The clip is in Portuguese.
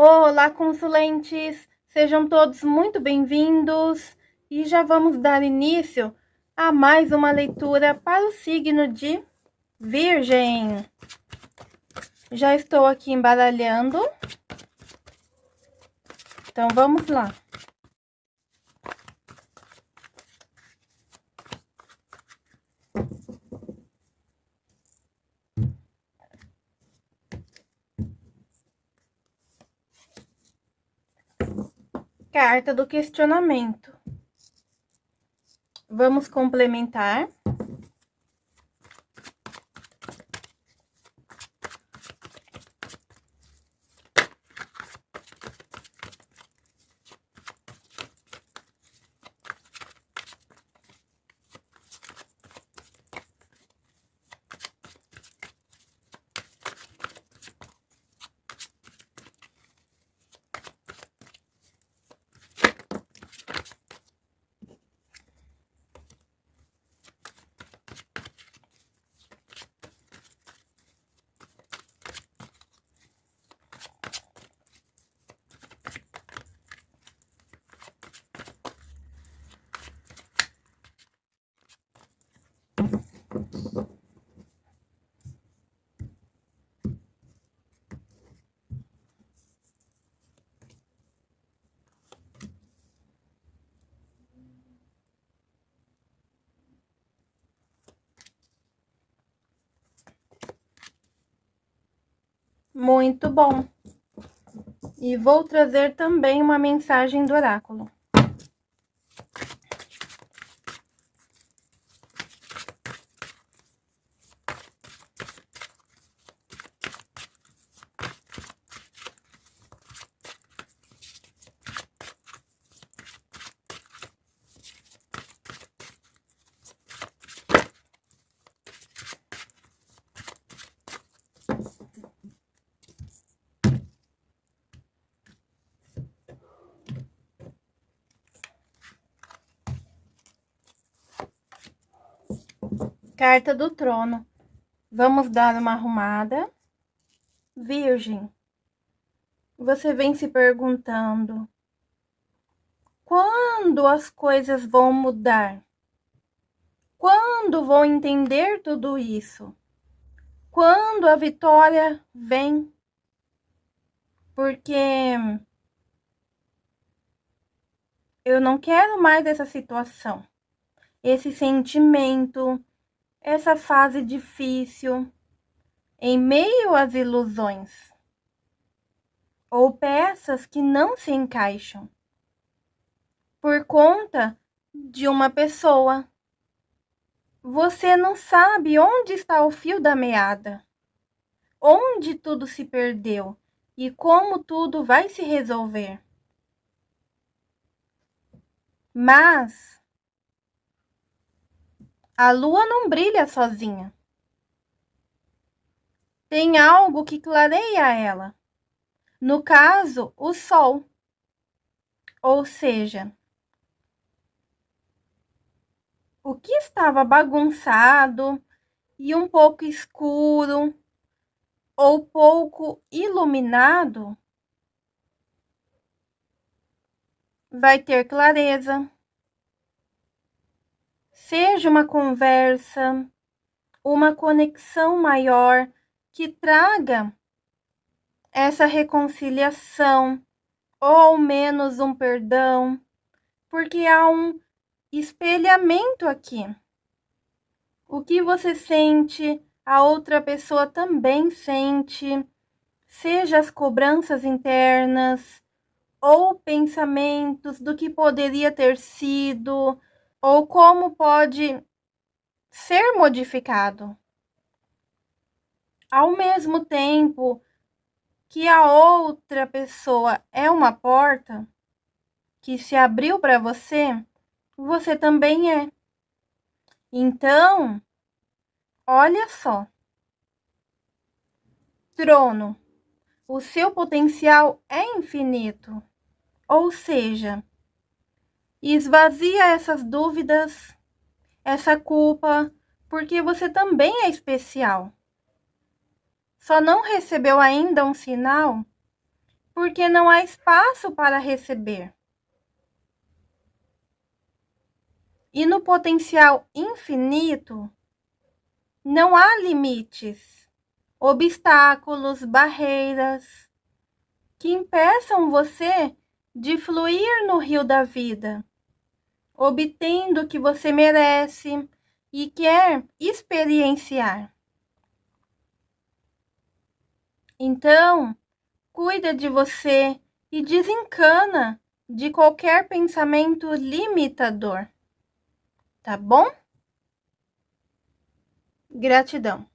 Olá, consulentes! Sejam todos muito bem-vindos e já vamos dar início a mais uma leitura para o signo de Virgem. Já estou aqui embaralhando, então vamos lá. Carta do questionamento. Vamos complementar. Muito bom. E vou trazer também uma mensagem do oráculo. Carta do trono. Vamos dar uma arrumada. Virgem, você vem se perguntando: quando as coisas vão mudar? Quando vou entender tudo isso? Quando a vitória vem? Porque eu não quero mais essa situação, esse sentimento, essa fase difícil em meio às ilusões ou peças que não se encaixam por conta de uma pessoa. Você não sabe onde está o fio da meada, onde tudo se perdeu e como tudo vai se resolver. Mas a lua não brilha sozinha. Tem algo que clareia ela. No caso, o sol. Ou seja, o que estava bagunçado e um pouco escuro ou pouco iluminado vai ter clareza seja uma conversa, uma conexão maior que traga essa reconciliação ou ao menos um perdão, porque há um espelhamento aqui. O que você sente, a outra pessoa também sente, seja as cobranças internas ou pensamentos do que poderia ter sido, ou como pode ser modificado. Ao mesmo tempo que a outra pessoa é uma porta que se abriu para você, você também é. Então, olha só. Trono. O seu potencial é infinito. Ou seja, e esvazia essas dúvidas, essa culpa, porque você também é especial. Só não recebeu ainda um sinal porque não há espaço para receber. E no potencial infinito, não há limites, obstáculos, barreiras que impeçam você de fluir no rio da vida, obtendo o que você merece e quer experienciar. Então, cuida de você e desencana de qualquer pensamento limitador. Tá bom? Gratidão.